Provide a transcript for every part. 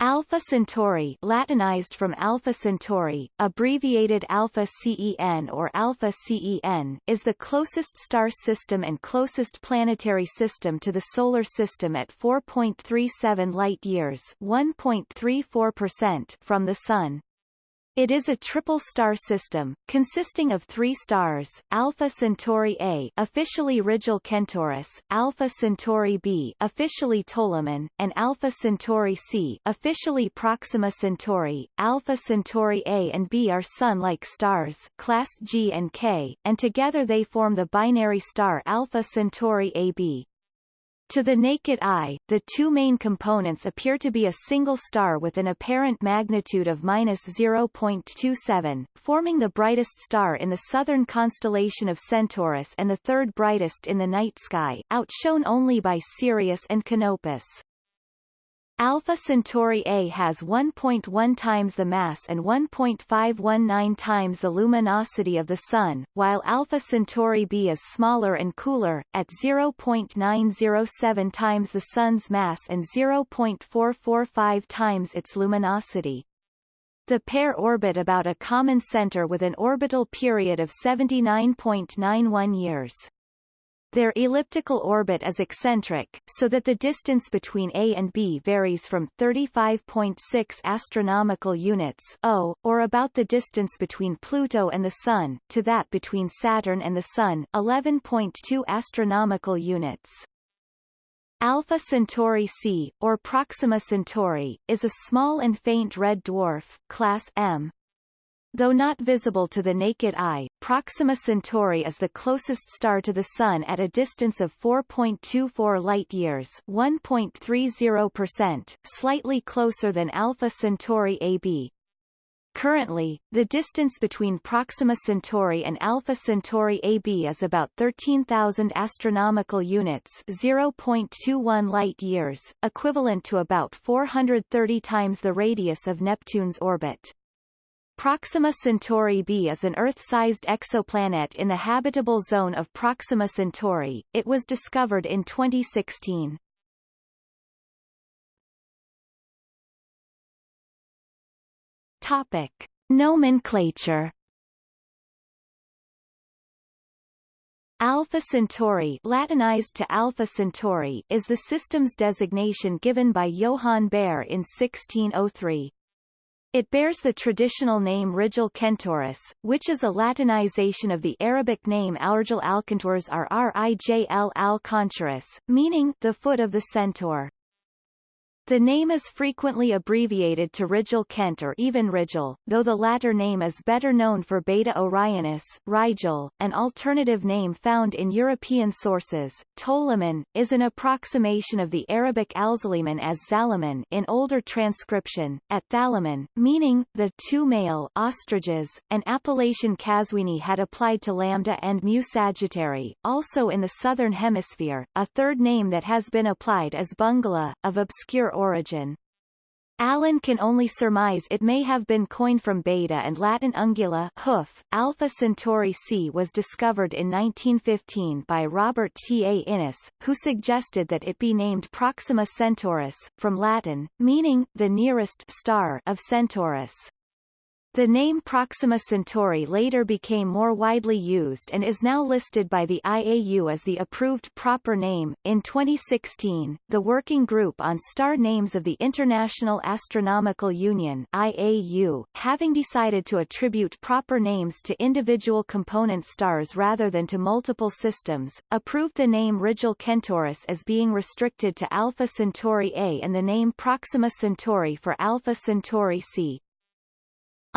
Alpha Centauri Latinized from Alpha Centauri, abbreviated Alpha CEN or Alpha CEN, is the closest star system and closest planetary system to the Solar System at 4.37 light-years from the Sun. It is a triple star system, consisting of three stars, Alpha Centauri A officially Rigil Kentaurus, Alpha Centauri B officially Toliman, and Alpha Centauri C officially Proxima Centauri. Alpha Centauri A and B are Sun-like stars class G and K, and together they form the binary star Alpha Centauri AB. To the naked eye, the two main components appear to be a single star with an apparent magnitude of minus 0.27, forming the brightest star in the southern constellation of Centaurus and the third brightest in the night sky, outshone only by Sirius and Canopus. Alpha Centauri A has 1.1 times the mass and 1.519 times the luminosity of the Sun, while Alpha Centauri B is smaller and cooler, at 0.907 times the Sun's mass and 0.445 times its luminosity. The pair orbit about a common center with an orbital period of 79.91 years. Their elliptical orbit is eccentric, so that the distance between A and B varies from 35.6 astronomical units o, or about the distance between Pluto and the Sun, to that between Saturn and the Sun 11.2 astronomical units. Alpha Centauri C, or Proxima Centauri, is a small and faint red dwarf, class M, Though not visible to the naked eye, Proxima Centauri is the closest star to the Sun at a distance of 4.24 light-years 1.30%, slightly closer than Alpha Centauri AB. Currently, the distance between Proxima Centauri and Alpha Centauri AB is about 13,000 astronomical units 0.21 light-years, equivalent to about 430 times the radius of Neptune's orbit. Proxima Centauri b is an Earth-sized exoplanet in the habitable zone of Proxima Centauri. It was discovered in 2016. Topic. Nomenclature Alpha Centauri Latinized to Alpha Centauri is the system's designation given by Johann Bayer in 1603. It bears the traditional name Rigil Kentaurus, which is a Latinization of the Arabic name Aurgil Alcantors or Rijl al meaning the foot of the centaur. The name is frequently abbreviated to Rigel Kent or even Rigel, though the latter name is better known for Beta Orionis, Rigel, an alternative name found in European sources. Toliman, is an approximation of the Arabic Alzaliman as Zalaman in older transcription, at Thalaman, meaning the two male ostriches, an appellation Qazwini had applied to Lambda and Mu Sagittarii, also in the southern hemisphere. A third name that has been applied is Bungala, of obscure origin. Allen can only surmise it may have been coined from Beta and Latin ungula hoof. Alpha Centauri C was discovered in 1915 by Robert T. A. Innes, who suggested that it be named Proxima Centaurus, from Latin, meaning the nearest star of Centaurus. The name Proxima Centauri later became more widely used and is now listed by the IAU as the approved proper name. In 2016, the Working Group on Star Names of the International Astronomical Union IAU, having decided to attribute proper names to individual component stars rather than to multiple systems, approved the name Rigil Kentaurus as being restricted to Alpha Centauri A and the name Proxima Centauri for Alpha Centauri C.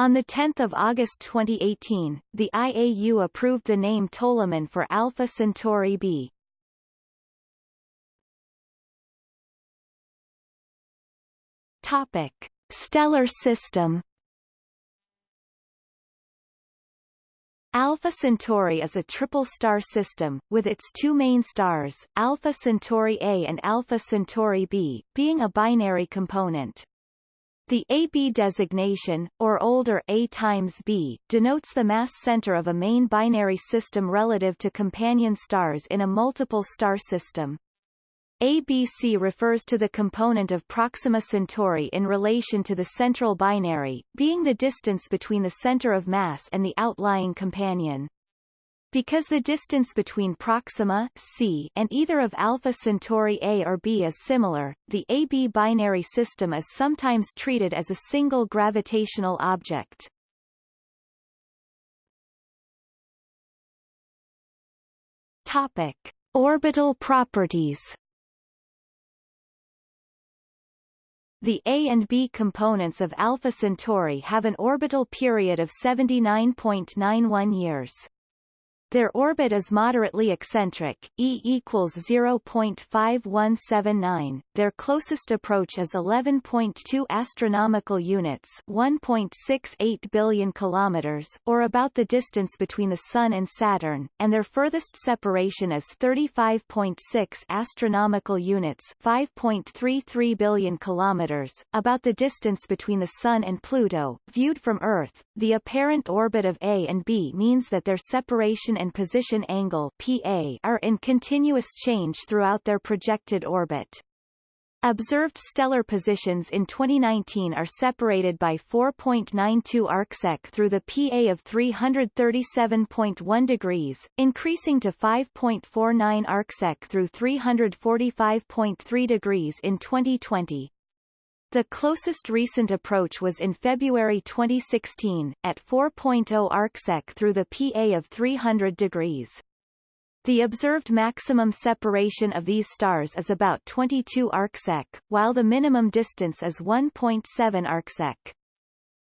On 10 August 2018, the IAU approved the name Toliman for Alpha Centauri b. Topic. Stellar system Alpha Centauri is a triple-star system, with its two main stars, Alpha Centauri A and Alpha Centauri B, being a binary component. The AB designation, or older A times B, denotes the mass center of a main binary system relative to companion stars in a multiple star system. ABC refers to the component of Proxima Centauri in relation to the central binary, being the distance between the center of mass and the outlying companion. Because the distance between Proxima C and either of Alpha Centauri A or B is similar, the AB binary system is sometimes treated as a single gravitational object. Topic: Orbital properties. The A and B components of Alpha Centauri have an orbital period of 79.91 years. Their orbit is moderately eccentric, E equals 0.5179. Their closest approach is 11.2 astronomical units, 1.68 billion kilometers, or about the distance between the Sun and Saturn, and their furthest separation is 35.6 astronomical units, 5.33 billion kilometers, about the distance between the Sun and Pluto. Viewed from Earth, the apparent orbit of A and B means that their separation and position angle PA are in continuous change throughout their projected orbit. Observed stellar positions in 2019 are separated by 4.92 arcsec through the PA of 337.1 degrees, increasing to 5.49 arcsec through 345.3 degrees in 2020. The closest recent approach was in February 2016, at 4.0 arcsec through the PA of 300 degrees. The observed maximum separation of these stars is about 22 arcsec, while the minimum distance is 1.7 arcsec.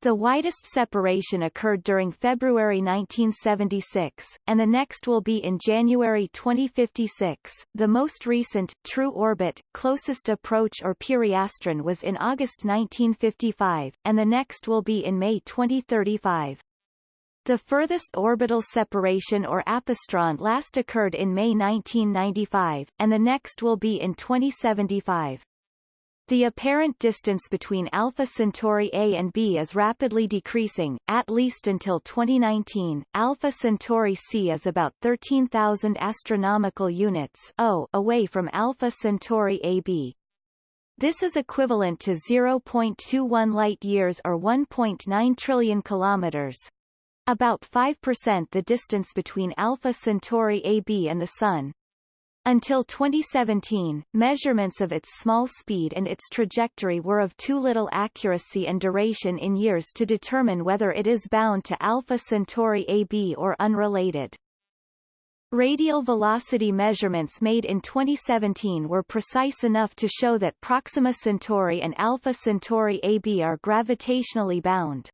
The widest separation occurred during February 1976, and the next will be in January 2056. The most recent, true orbit, closest approach or periastron was in August 1955, and the next will be in May 2035. The furthest orbital separation or apastron last occurred in May 1995, and the next will be in 2075. The apparent distance between Alpha Centauri A and B is rapidly decreasing, at least until 2019. Alpha Centauri C is about 13,000 astronomical units o away from Alpha Centauri AB. This is equivalent to 0.21 light-years or 1.9 trillion kilometers. About 5% the distance between Alpha Centauri AB and the Sun. Until 2017, measurements of its small speed and its trajectory were of too little accuracy and duration in years to determine whether it is bound to Alpha Centauri AB or unrelated. Radial velocity measurements made in 2017 were precise enough to show that Proxima Centauri and Alpha Centauri AB are gravitationally bound.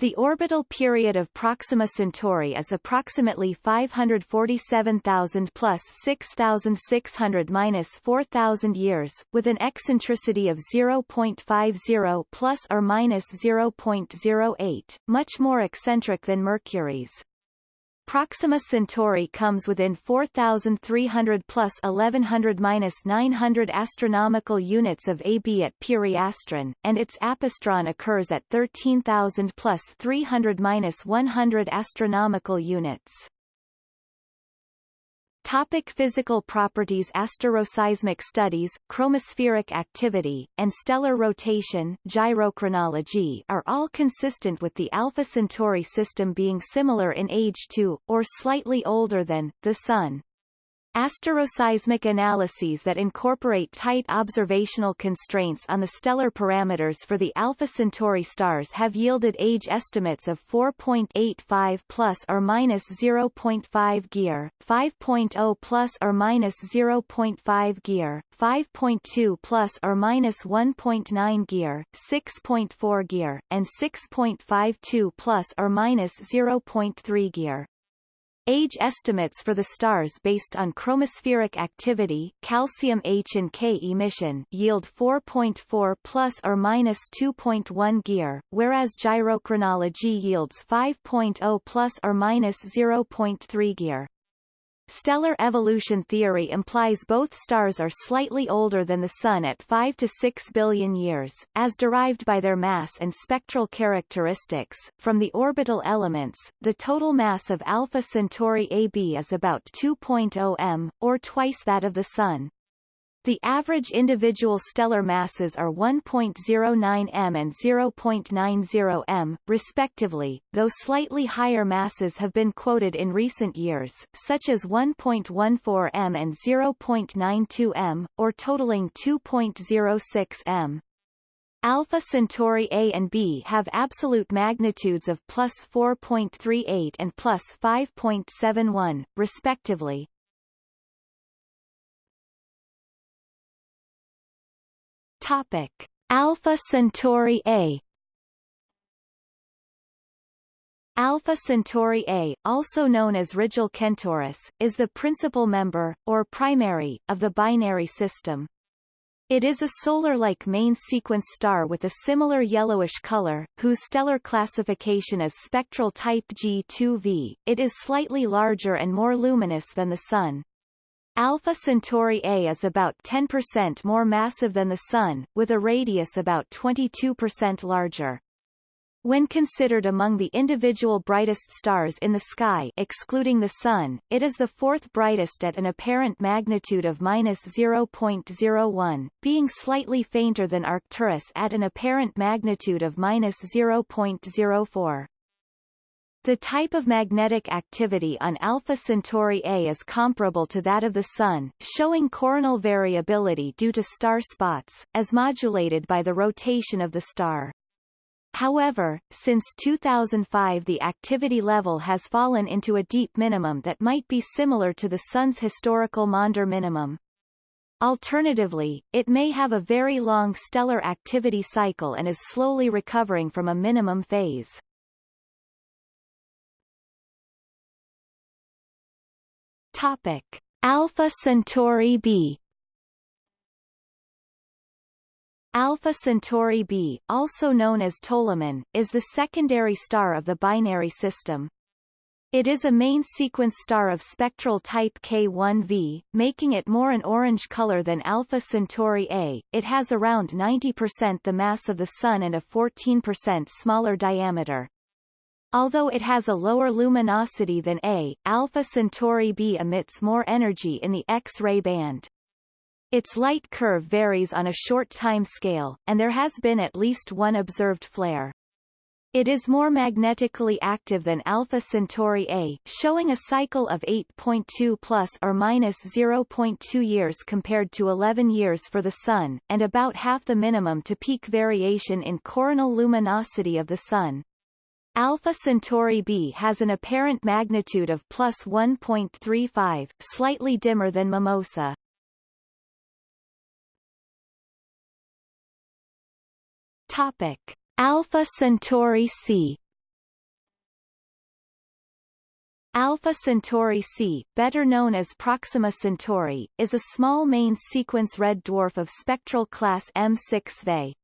The orbital period of Proxima Centauri is approximately 547,000 plus 6,600 minus 4,000 years, with an eccentricity of 0.50 plus or minus 0.08, much more eccentric than Mercury's. Proxima Centauri comes within 4,300 plus 1100 minus 900 astronomical units of AB at periastron, and its apastron occurs at 13,000 plus 300 minus 100 astronomical units. Topic physical properties Asteroseismic studies, chromospheric activity, and stellar rotation gyrochronology are all consistent with the Alpha Centauri system being similar in age to, or slightly older than, the Sun. Asteroseismic analyses that incorporate tight observational constraints on the stellar parameters for the Alpha Centauri stars have yielded age estimates of 4.85 plus or minus 0.5 gear, 5.0 plus or minus 0.5 gear, 5.2 plus or minus 1.9 gear, 6.4 gear, and 6.52 plus or minus 0.3 gear. Age estimates for the stars based on chromospheric activity calcium H and K emission yield 4.4 plus or minus 2.1 gear, whereas gyrochronology yields 5.0 plus or minus 0.3 gear. Stellar evolution theory implies both stars are slightly older than the Sun at 5 to 6 billion years, as derived by their mass and spectral characteristics. From the orbital elements, the total mass of Alpha Centauri AB is about 2.0 m, or twice that of the Sun. The average individual stellar masses are 1.09 m and 0.90 m, respectively, though slightly higher masses have been quoted in recent years, such as 1.14 m and 0.92 m, or totaling 2.06 m. Alpha Centauri A and B have absolute magnitudes of plus 4.38 and plus 5.71, respectively. Topic: Alpha Centauri A. Alpha Centauri A, also known as Rigil Kentaurus, is the principal member, or primary, of the binary system. It is a solar-like main sequence star with a similar yellowish color, whose stellar classification is spectral type G2V. It is slightly larger and more luminous than the Sun. Alpha Centauri A is about 10% more massive than the Sun, with a radius about 22% larger. When considered among the individual brightest stars in the sky excluding the Sun, it is the fourth brightest at an apparent magnitude of minus 0.01, being slightly fainter than Arcturus at an apparent magnitude of minus 0.04. The type of magnetic activity on Alpha Centauri A is comparable to that of the Sun, showing coronal variability due to star spots, as modulated by the rotation of the star. However, since 2005 the activity level has fallen into a deep minimum that might be similar to the Sun's historical Maunder minimum. Alternatively, it may have a very long stellar activity cycle and is slowly recovering from a minimum phase. Topic: Alpha Centauri b Alpha Centauri b, also known as Toliman, is the secondary star of the binary system. It is a main sequence star of spectral type K1v, making it more an orange color than Alpha Centauri A. It has around 90% the mass of the Sun and a 14% smaller diameter. Although it has a lower luminosity than A, Alpha Centauri b emits more energy in the X-ray band. Its light curve varies on a short time scale, and there has been at least one observed flare. It is more magnetically active than Alpha Centauri A, showing a cycle of 8.2 plus or minus 0.2 years compared to 11 years for the Sun, and about half the minimum to peak variation in coronal luminosity of the Sun. Alpha Centauri b has an apparent magnitude of plus 1.35, slightly dimmer than Mimosa. Topic: Alpha Centauri c. Alpha Centauri c, better known as Proxima Centauri, is a small main sequence red dwarf of spectral class M6 Ve.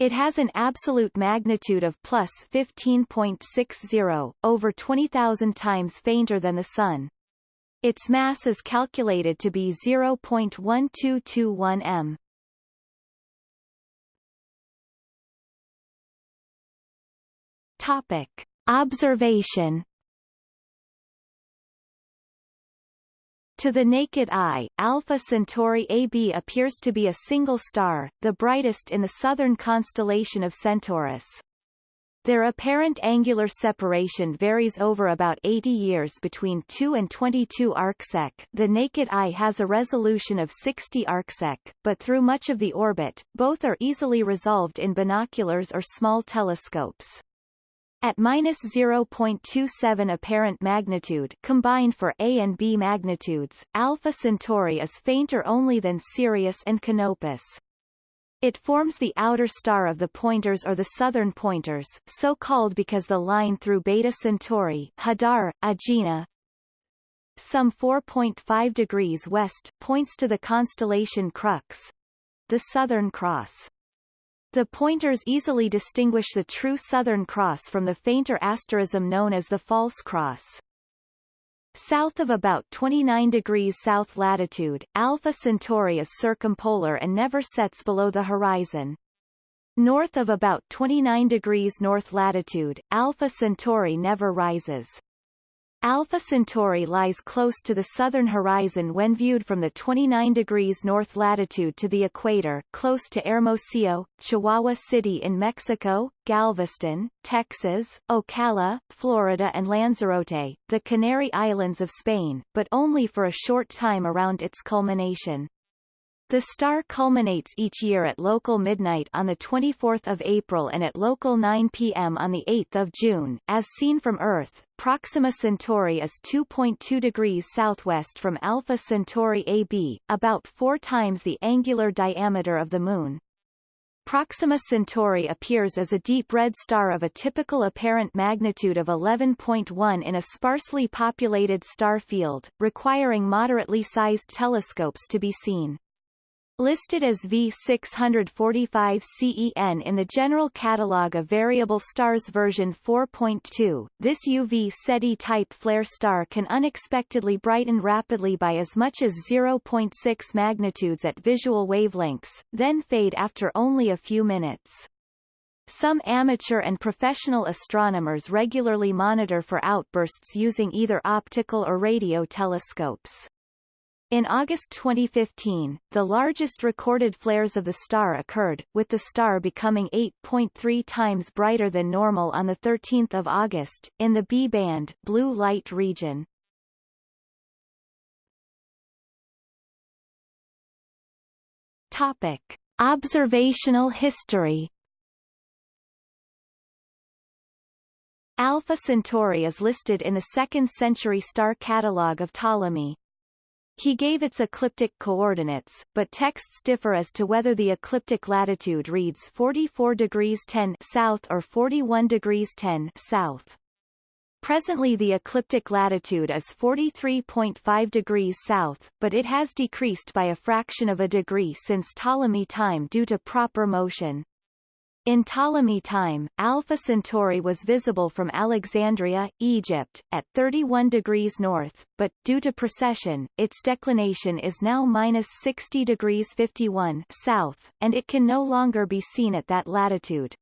It has an absolute magnitude of plus 15.60, over 20,000 times fainter than the Sun. Its mass is calculated to be 0.1221 m. Topic. Observation To the naked eye, Alpha Centauri AB appears to be a single star, the brightest in the southern constellation of Centaurus. Their apparent angular separation varies over about 80 years between 2 and 22 arcsec. The naked eye has a resolution of 60 arcsec, but through much of the orbit, both are easily resolved in binoculars or small telescopes. At minus 0.27 apparent magnitude combined for A and B magnitudes, Alpha Centauri is fainter only than Sirius and Canopus. It forms the outer star of the pointers or the southern pointers, so called because the line through Beta Centauri Hadar, Agena, some 4.5 degrees west points to the constellation Crux, the Southern Cross. The pointers easily distinguish the true Southern Cross from the fainter asterism known as the False Cross. South of about 29 degrees south latitude, Alpha Centauri is circumpolar and never sets below the horizon. North of about 29 degrees north latitude, Alpha Centauri never rises. Alpha Centauri lies close to the southern horizon when viewed from the 29 degrees north latitude to the equator, close to Hermosillo, Chihuahua City in Mexico, Galveston, Texas, Ocala, Florida and Lanzarote, the Canary Islands of Spain, but only for a short time around its culmination. The star culminates each year at local midnight on 24 April and at local 9 p.m. on 8 June. As seen from Earth, Proxima Centauri is 2.2 degrees southwest from Alpha Centauri AB, about four times the angular diameter of the Moon. Proxima Centauri appears as a deep red star of a typical apparent magnitude of 11.1 in a sparsely populated star field, requiring moderately sized telescopes to be seen. Listed as V645 CEN in the General Catalogue of Variable Stars version 4.2, this UV Ceti-type flare star can unexpectedly brighten rapidly by as much as 0.6 magnitudes at visual wavelengths, then fade after only a few minutes. Some amateur and professional astronomers regularly monitor for outbursts using either optical or radio telescopes. In August 2015, the largest recorded flares of the star occurred, with the star becoming 8.3 times brighter than normal on 13 August, in the B-band blue light region. Topic. Observational history Alpha Centauri is listed in the 2nd century star catalogue of Ptolemy. He gave its ecliptic coordinates, but texts differ as to whether the ecliptic latitude reads 44 degrees 10 south or 41 degrees 10 south. Presently the ecliptic latitude is 43.5 degrees south, but it has decreased by a fraction of a degree since Ptolemy time due to proper motion. In Ptolemy time, Alpha Centauri was visible from Alexandria, Egypt, at 31 degrees north, but, due to precession, its declination is now minus 60 degrees 51 south, and it can no longer be seen at that latitude.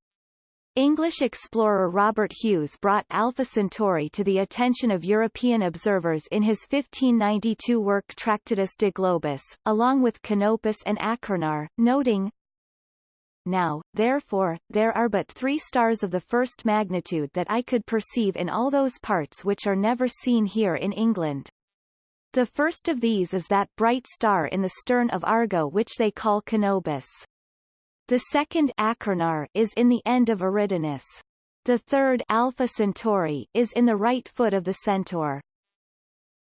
English explorer Robert Hues brought Alpha Centauri to the attention of European observers in his 1592 work Tractatus de Globis, along with Canopus and Achernar, noting, now, therefore, there are but three stars of the first magnitude that I could perceive in all those parts which are never seen here in England. The first of these is that bright star in the stern of Argo which they call Canopus. The second Achernar is in the end of Eridanus. The third Alpha Centauri is in the right foot of the Centaur.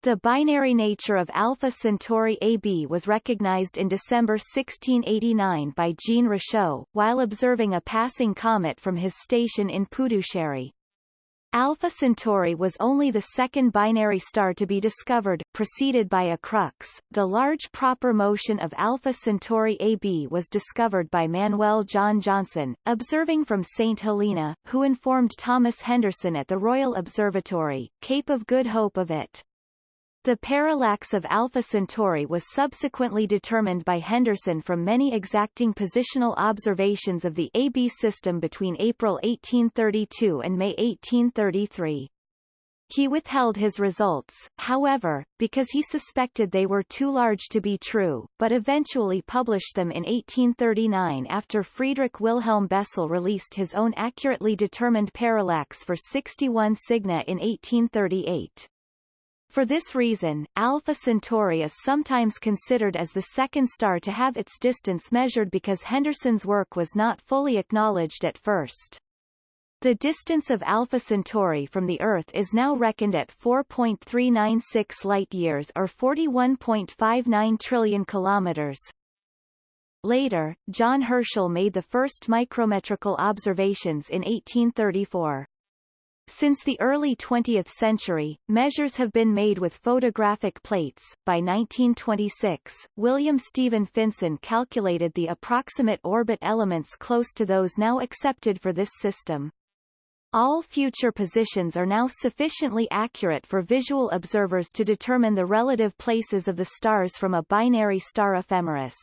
The binary nature of Alpha Centauri AB was recognized in December 1689 by Jean Richaud, while observing a passing comet from his station in Puducherry. Alpha Centauri was only the second binary star to be discovered, preceded by Acrux. The large proper motion of Alpha Centauri AB was discovered by Manuel John Johnson, observing from St. Helena, who informed Thomas Henderson at the Royal Observatory, Cape of Good Hope of it. The parallax of Alpha Centauri was subsequently determined by Henderson from many exacting positional observations of the AB system between April 1832 and May 1833. He withheld his results, however, because he suspected they were too large to be true, but eventually published them in 1839 after Friedrich Wilhelm Bessel released his own accurately determined parallax for 61 Cygni in 1838. For this reason, Alpha Centauri is sometimes considered as the second star to have its distance measured because Henderson's work was not fully acknowledged at first. The distance of Alpha Centauri from the Earth is now reckoned at 4.396 light-years or 41.59 trillion kilometers. Later, John Herschel made the first micrometrical observations in 1834. Since the early 20th century, measures have been made with photographic plates. By 1926, William Stephen Finsen calculated the approximate orbit elements close to those now accepted for this system. All future positions are now sufficiently accurate for visual observers to determine the relative places of the stars from a binary star ephemeris.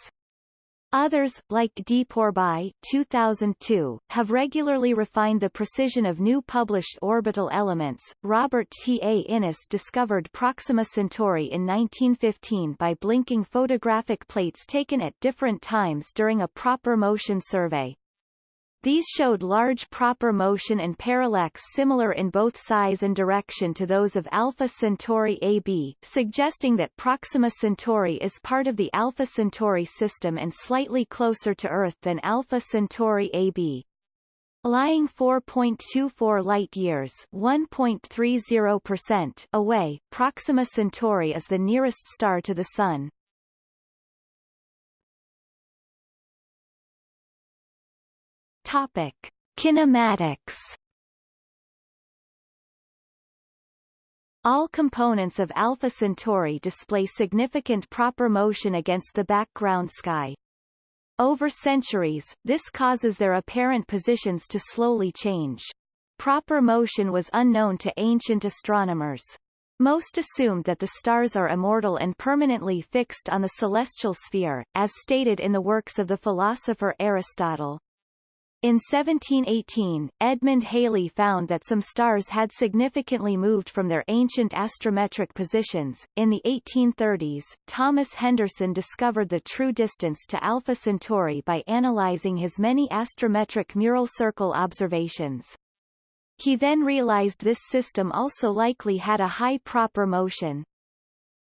Others, like D. Pourbaix 2002, have regularly refined the precision of new published orbital elements. Robert T. A. Innes discovered Proxima Centauri in 1915 by blinking photographic plates taken at different times during a proper motion survey. These showed large proper motion and parallax similar in both size and direction to those of Alpha Centauri AB, suggesting that Proxima Centauri is part of the Alpha Centauri system and slightly closer to Earth than Alpha Centauri AB. Lying 4.24 light-years (1.30%) away, Proxima Centauri is the nearest star to the Sun. Topic: Kinematics. All components of Alpha Centauri display significant proper motion against the background sky. Over centuries, this causes their apparent positions to slowly change. Proper motion was unknown to ancient astronomers. Most assumed that the stars are immortal and permanently fixed on the celestial sphere, as stated in the works of the philosopher Aristotle. In 1718, Edmund Halley found that some stars had significantly moved from their ancient astrometric positions. In the 1830s, Thomas Henderson discovered the true distance to Alpha Centauri by analyzing his many astrometric mural circle observations. He then realized this system also likely had a high proper motion.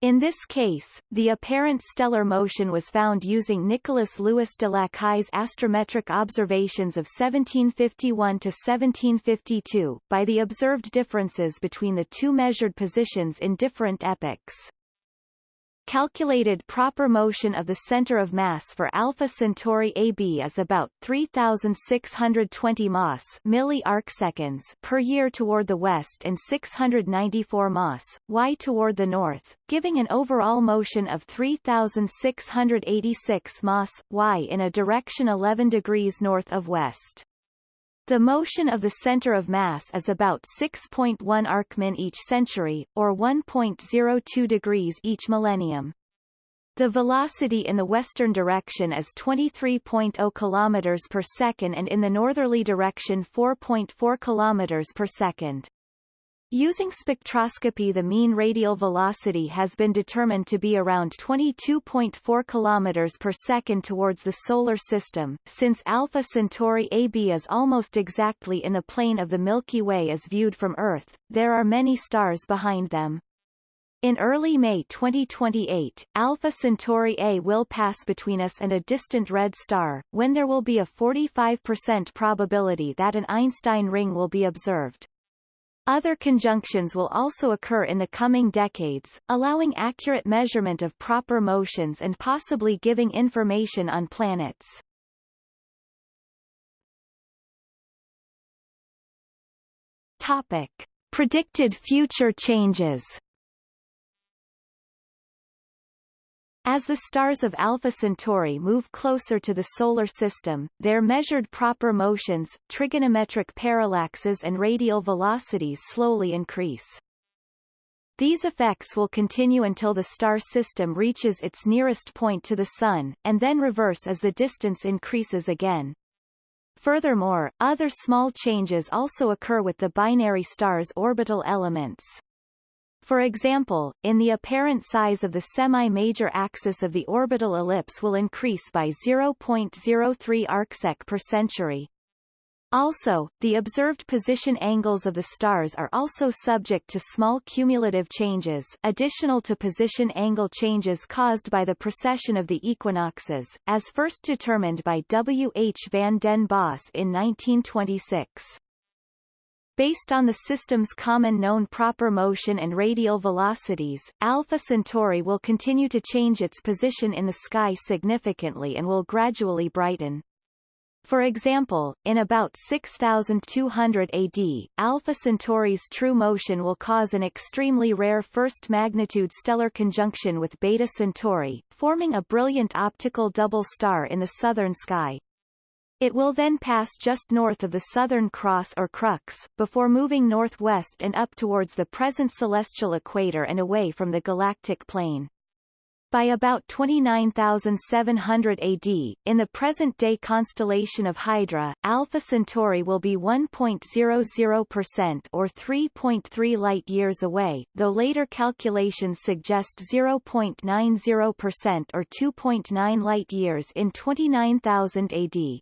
In this case, the apparent stellar motion was found using Nicolas Louis de Lacaille's astrometric observations of 1751 to 1752, by the observed differences between the two measured positions in different epochs. Calculated proper motion of the center of mass for Alpha Centauri AB is about 3620 mas milli arcseconds per year toward the west and 694 mas y toward the north, giving an overall motion of 3686 mas y in a direction 11 degrees north of west. The motion of the center of mass is about 6.1 arcmin each century, or 1.02 degrees each millennium. The velocity in the western direction is 23.0 km per second and in the northerly direction 4.4 km per second. Using spectroscopy the mean radial velocity has been determined to be around 22.4 km per second towards the Solar System, since Alpha Centauri AB is almost exactly in the plane of the Milky Way as viewed from Earth, there are many stars behind them. In early May 2028, Alpha Centauri A will pass between us and a distant red star, when there will be a 45% probability that an Einstein ring will be observed. Other conjunctions will also occur in the coming decades, allowing accurate measurement of proper motions and possibly giving information on planets. Topic. Predicted future changes As the stars of Alpha Centauri move closer to the Solar System, their measured proper motions, trigonometric parallaxes and radial velocities slowly increase. These effects will continue until the star system reaches its nearest point to the Sun, and then reverse as the distance increases again. Furthermore, other small changes also occur with the binary star's orbital elements. For example, in the apparent size of the semi-major axis of the orbital ellipse will increase by 0.03 arcsec per century. Also, the observed position angles of the stars are also subject to small cumulative changes additional to position angle changes caused by the precession of the equinoxes, as first determined by W. H. van den Bos in 1926. Based on the system's common known proper motion and radial velocities, Alpha Centauri will continue to change its position in the sky significantly and will gradually brighten. For example, in about 6200 AD, Alpha Centauri's true motion will cause an extremely rare first-magnitude stellar conjunction with Beta Centauri, forming a brilliant optical double star in the southern sky. It will then pass just north of the Southern Cross or Crux, before moving northwest and up towards the present celestial equator and away from the galactic plane. By about 29,700 AD, in the present-day constellation of Hydra, Alpha Centauri will be 1.00% or 3.3 light-years away, though later calculations suggest 0.90% or 2.9 light-years in 29,000 AD.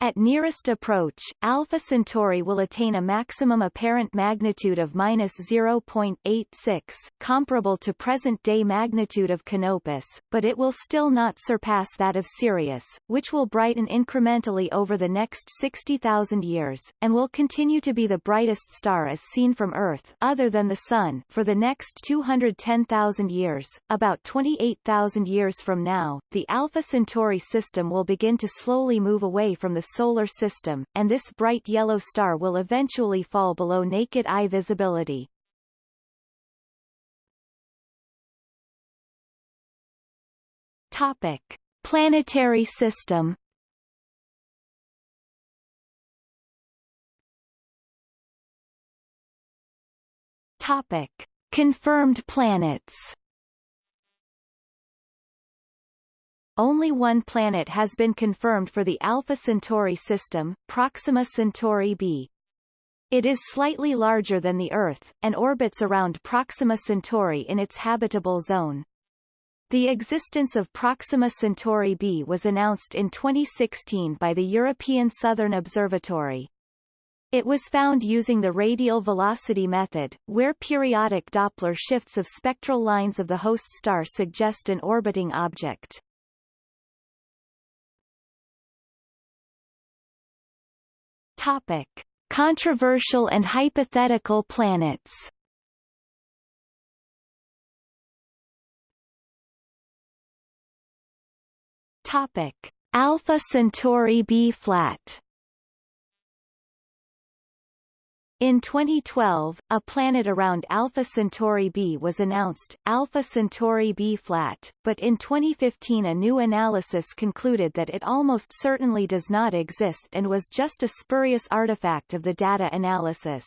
At nearest approach, Alpha Centauri will attain a maximum apparent magnitude of minus 0.86, comparable to present-day magnitude of Canopus, but it will still not surpass that of Sirius, which will brighten incrementally over the next 60,000 years, and will continue to be the brightest star as seen from Earth other than the Sun for the next 210,000 years. About 28,000 years from now, the Alpha Centauri system will begin to slowly move away from the Solar System, and this bright yellow star will eventually fall below naked eye visibility. Topic. Planetary system Topic. Confirmed planets Only one planet has been confirmed for the Alpha Centauri system, Proxima Centauri b. It is slightly larger than the Earth, and orbits around Proxima Centauri in its habitable zone. The existence of Proxima Centauri b was announced in 2016 by the European Southern Observatory. It was found using the radial velocity method, where periodic Doppler shifts of spectral lines of the host star suggest an orbiting object. Topic: Controversial and hypothetical planets. Topic: Alpha Centauri B flat. In 2012, a planet around Alpha Centauri b was announced, Alpha Centauri b flat, but in 2015 a new analysis concluded that it almost certainly does not exist and was just a spurious artifact of the data analysis.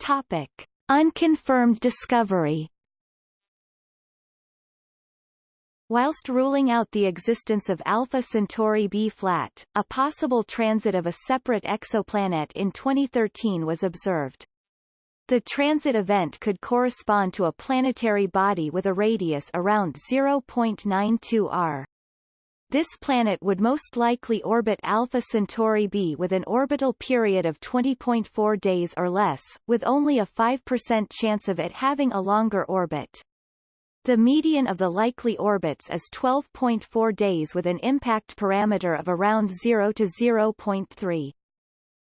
Topic. Unconfirmed discovery Whilst ruling out the existence of Alpha Centauri b flat, a possible transit of a separate exoplanet in 2013 was observed. The transit event could correspond to a planetary body with a radius around 0.92 r. This planet would most likely orbit Alpha Centauri b with an orbital period of 20.4 days or less, with only a 5% chance of it having a longer orbit. The median of the likely orbits is 12.4 days with an impact parameter of around 0 to 0.3.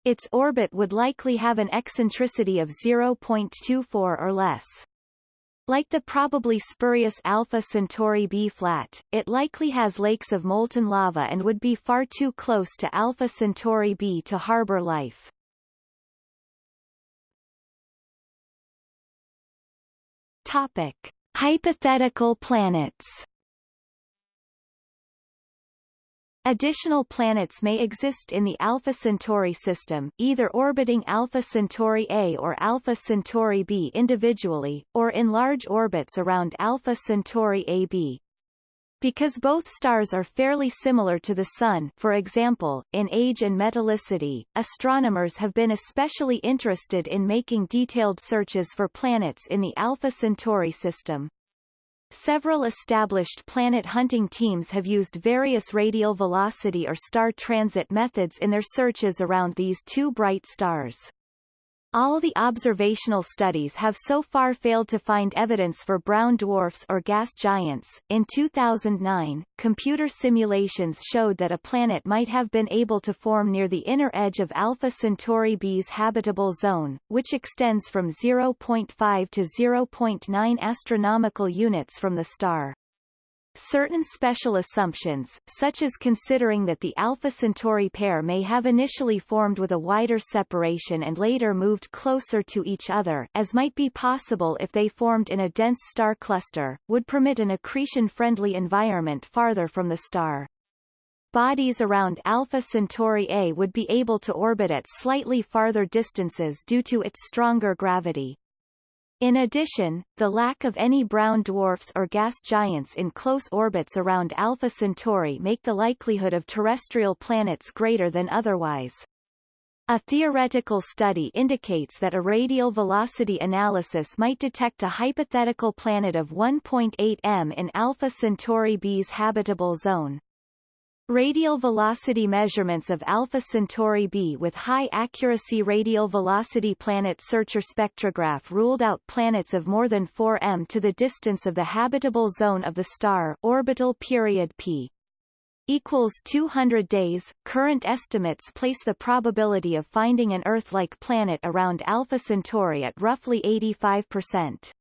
Its orbit would likely have an eccentricity of 0.24 or less. Like the probably spurious Alpha Centauri b flat, it likely has lakes of molten lava and would be far too close to Alpha Centauri b to harbor life. Topic. Hypothetical planets Additional planets may exist in the Alpha Centauri system, either orbiting Alpha Centauri A or Alpha Centauri B individually, or in large orbits around Alpha Centauri AB. Because both stars are fairly similar to the Sun for example, in age and metallicity, astronomers have been especially interested in making detailed searches for planets in the Alpha Centauri system. Several established planet hunting teams have used various radial velocity or star transit methods in their searches around these two bright stars. All the observational studies have so far failed to find evidence for brown dwarfs or gas giants. In 2009, computer simulations showed that a planet might have been able to form near the inner edge of Alpha Centauri b's habitable zone, which extends from 0.5 to 0.9 astronomical units from the star. Certain special assumptions, such as considering that the Alpha Centauri pair may have initially formed with a wider separation and later moved closer to each other as might be possible if they formed in a dense star cluster, would permit an accretion-friendly environment farther from the star. Bodies around Alpha Centauri A would be able to orbit at slightly farther distances due to its stronger gravity. In addition, the lack of any brown dwarfs or gas giants in close orbits around Alpha Centauri make the likelihood of terrestrial planets greater than otherwise. A theoretical study indicates that a radial velocity analysis might detect a hypothetical planet of 1.8 m in Alpha Centauri b's habitable zone. Radial velocity measurements of Alpha Centauri b with high-accuracy radial velocity planet searcher spectrograph ruled out planets of more than 4 m to the distance of the habitable zone of the star orbital period p equals 200 days. Current estimates place the probability of finding an Earth-like planet around Alpha Centauri at roughly 85%.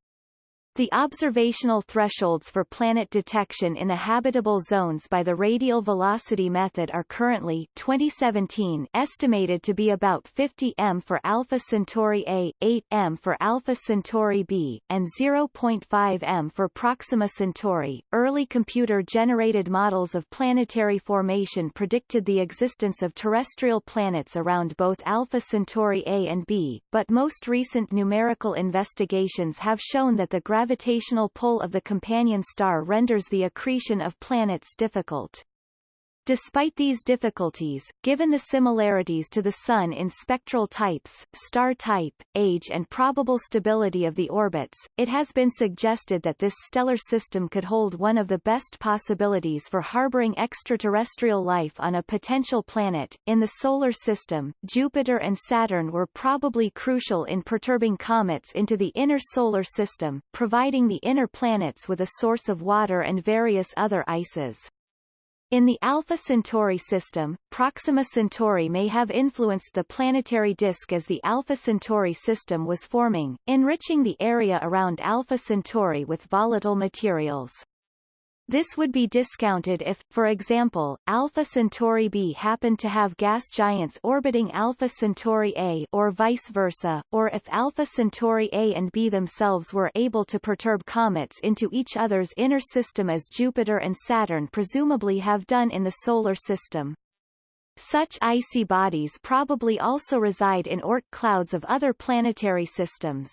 The observational thresholds for planet detection in the habitable zones by the radial velocity method are currently 2017 estimated to be about 50 m for Alpha Centauri A, 8 m for Alpha Centauri B, and 0.5 m for Proxima Centauri. Early computer-generated models of planetary formation predicted the existence of terrestrial planets around both Alpha Centauri A and B, but most recent numerical investigations have shown that the gravitational pull of the companion star renders the accretion of planets difficult. Despite these difficulties, given the similarities to the Sun in spectral types, star type, age and probable stability of the orbits, it has been suggested that this stellar system could hold one of the best possibilities for harboring extraterrestrial life on a potential planet. In the Solar System, Jupiter and Saturn were probably crucial in perturbing comets into the inner Solar System, providing the inner planets with a source of water and various other ices. In the Alpha Centauri system, Proxima Centauri may have influenced the planetary disk as the Alpha Centauri system was forming, enriching the area around Alpha Centauri with volatile materials. This would be discounted if, for example, Alpha Centauri b happened to have gas giants orbiting Alpha Centauri a or vice versa, or if Alpha Centauri a and b themselves were able to perturb comets into each other's inner system as Jupiter and Saturn presumably have done in the Solar System. Such icy bodies probably also reside in Oort clouds of other planetary systems.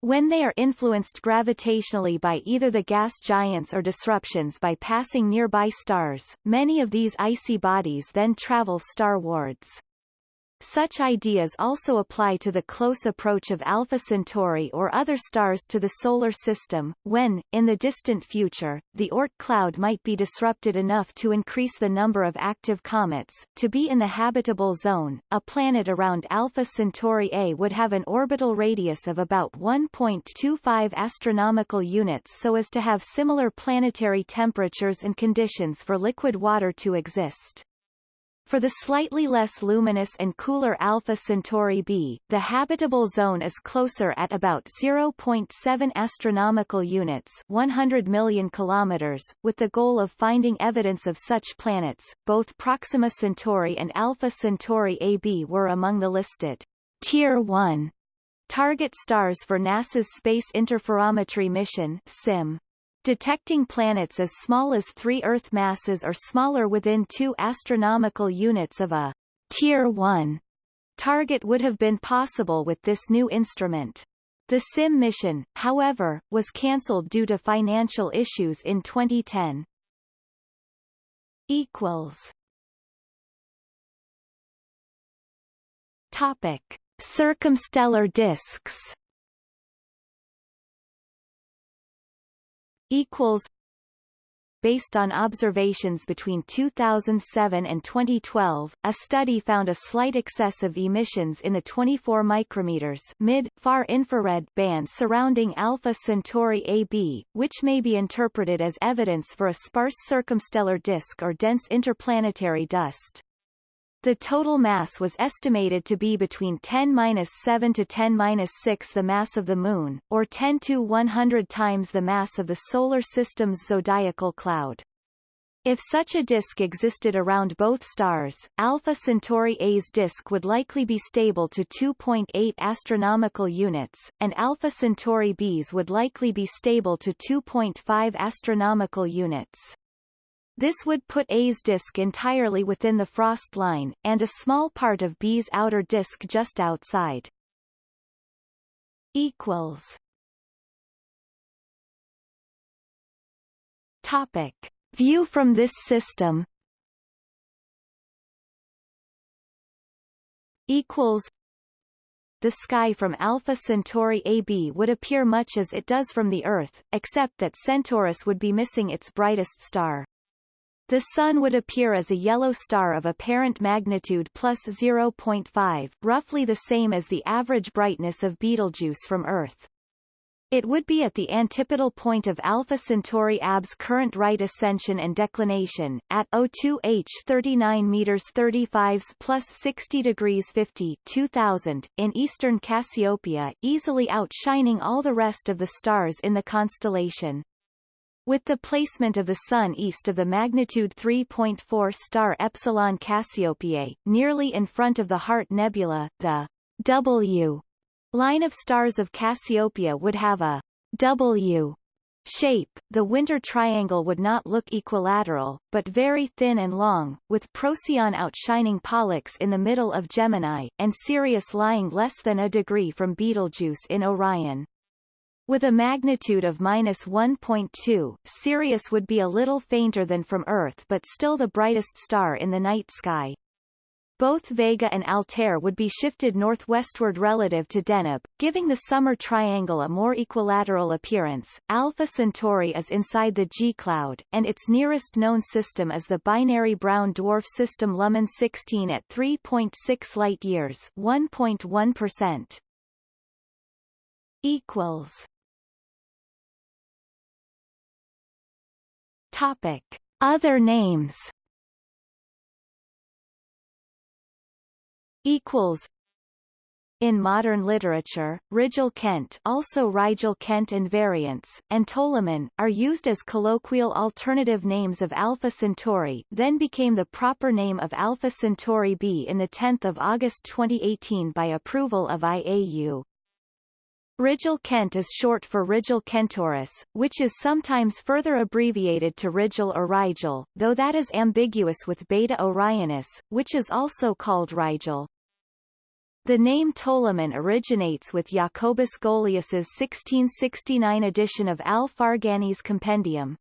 When they are influenced gravitationally by either the gas giants or disruptions by passing nearby stars, many of these icy bodies then travel starwards. Such ideas also apply to the close approach of Alpha Centauri or other stars to the Solar System, when, in the distant future, the Oort cloud might be disrupted enough to increase the number of active comets. To be in the habitable zone, a planet around Alpha Centauri A would have an orbital radius of about 1.25 astronomical units so as to have similar planetary temperatures and conditions for liquid water to exist. For the slightly less luminous and cooler Alpha Centauri b, the habitable zone is closer at about 0.7 astronomical units, 100 million kilometers, with the goal of finding evidence of such planets. Both Proxima Centauri and Alpha Centauri AB were among the listed Tier 1 target stars for NASA's Space Interferometry Mission (SIM). Detecting planets as small as 3 Earth masses or smaller within 2 astronomical units of a Tier 1 target would have been possible with this new instrument. The SIM mission, however, was cancelled due to financial issues in 2010. Equals. Topic: Circumstellar disks. Equals Based on observations between 2007 and 2012, a study found a slight excess of emissions in the 24 micrometers mid-far infrared band surrounding Alpha Centauri AB, which may be interpreted as evidence for a sparse circumstellar disk or dense interplanetary dust. The total mass was estimated to be between 10-7 to 10-6 the mass of the Moon, or 10 to 100 times the mass of the Solar System's zodiacal cloud. If such a disk existed around both stars, Alpha Centauri A's disk would likely be stable to 2.8 astronomical units, and Alpha Centauri B's would likely be stable to 2.5 astronomical units. This would put A's disk entirely within the frost line, and a small part of B's outer disk just outside. Equals. Topic. View from this system equals the sky from Alpha Centauri AB would appear much as it does from the Earth, except that Centaurus would be missing its brightest star. The Sun would appear as a yellow star of apparent magnitude plus 0.5, roughly the same as the average brightness of Betelgeuse from Earth. It would be at the antipodal point of Alpha Centauri AB's current right ascension and declination, at O2H 39 meters 35 plus 60 degrees 50 2000, in eastern Cassiopeia, easily outshining all the rest of the stars in the constellation. With the placement of the Sun east of the magnitude 3.4 star Epsilon Cassiopeiae, nearly in front of the Heart Nebula, the W line of stars of Cassiopeia would have a W shape, the winter triangle would not look equilateral, but very thin and long, with Procyon outshining Pollux in the middle of Gemini, and Sirius lying less than a degree from Betelgeuse in Orion. With a magnitude of minus 1.2, Sirius would be a little fainter than from Earth but still the brightest star in the night sky. Both Vega and Altair would be shifted northwestward relative to Deneb, giving the summer triangle a more equilateral appearance. Alpha Centauri is inside the G cloud, and its nearest known system is the binary brown dwarf system Luhman 16 at 3.6 light-years 1.1%. Equals. Topic. Other names equals in modern literature, Rigil Kent also Rigel Kent and variants, and Toliman, are used as colloquial alternative names of Alpha Centauri then became the proper name of Alpha Centauri b in 10 August 2018 by approval of IAU. Rigil Kent is short for Rigil Kentaurus, which is sometimes further abbreviated to Rigel or Rigel, though that is ambiguous with Beta Orionis, which is also called Rigel. The name Toliman originates with Jacobus Golius's 1669 edition of Al-Farghani's compendium.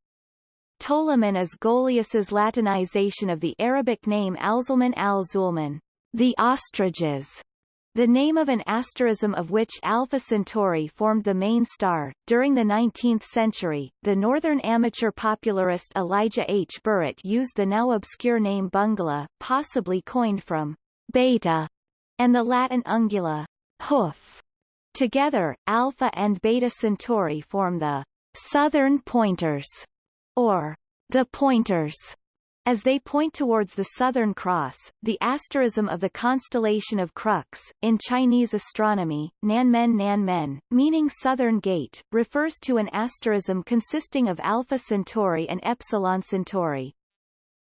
Toliman is Golius's Latinization of the Arabic name Alzulman al-Zulman, the ostriches, the name of an asterism of which Alpha Centauri formed the main star. During the 19th century, the northern amateur popularist Elijah H. Burritt used the now obscure name Bungala, possibly coined from beta and the Latin ungula, hoof. Together, Alpha and Beta Centauri form the southern pointers, or the pointers. As they point towards the Southern Cross, the asterism of the constellation of Crux, in Chinese astronomy, Nanmen Nanmen, meaning Southern Gate, refers to an asterism consisting of Alpha Centauri and Epsilon Centauri.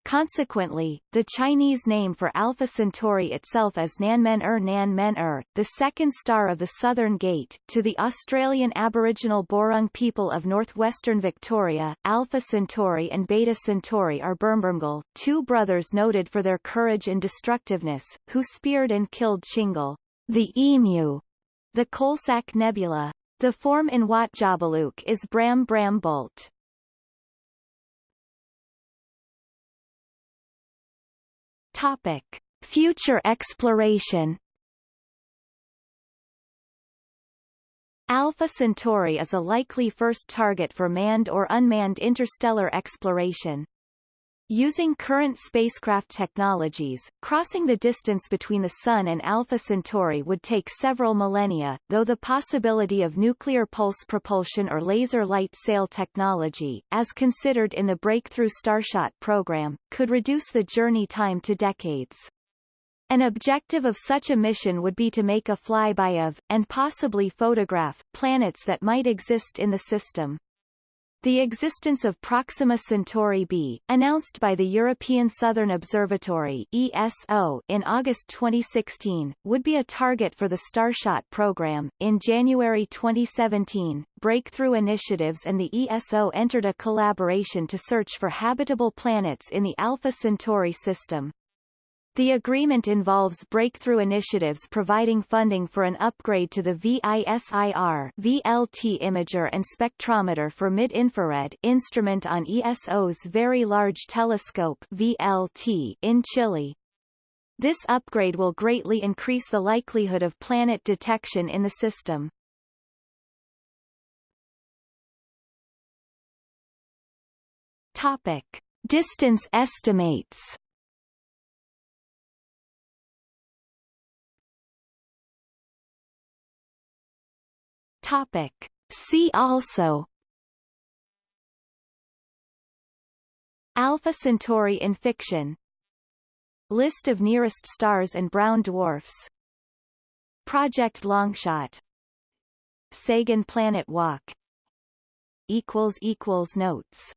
Consequently, the Chinese name for Alpha Centauri itself is Nanmen-er Nanmen-er, the second star of the Southern Gate. To the Australian Aboriginal Boorong people of northwestern Victoria, Alpha Centauri and Beta Centauri are Bermbermgle, two brothers noted for their courage and destructiveness, who speared and killed Tchingal, the emu, the Coalsack Nebula. The form in Wotjobaluk is Bram-bram-bult. Topic: Future exploration. Alpha Centauri is a likely first target for manned or unmanned interstellar exploration. Using current spacecraft technologies, crossing the distance between the Sun and Alpha Centauri would take several millennia, though the possibility of nuclear pulse propulsion or laser light sail technology, as considered in the Breakthrough Starshot program, could reduce the journey time to decades. An objective of such a mission would be to make a flyby of, and possibly photograph, planets that might exist in the system. The existence of Proxima Centauri b, announced by the European Southern Observatory ESO in August 2016, would be a target for the Starshot program. In January 2017, Breakthrough Initiatives and the ESO entered a collaboration to search for habitable planets in the Alpha Centauri system. The agreement involves breakthrough initiatives providing funding for an upgrade to the VISIR VLT imager and spectrometer for mid-infrared instrument on ESO's Very Large Telescope VLT in Chile. This upgrade will greatly increase the likelihood of planet detection in the system. Topic. Distance estimates Topic. See also. Alpha Centauri in fiction. List of nearest stars and brown dwarfs. Project Longshot. Sagan Planet Walk. Notes